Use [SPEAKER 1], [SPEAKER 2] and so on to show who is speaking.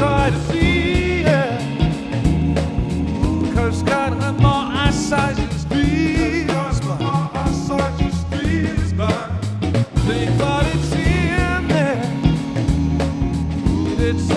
[SPEAKER 1] try to see it. Cause God and more eyesight to speak. God more eyesight. They thought it's in there. It's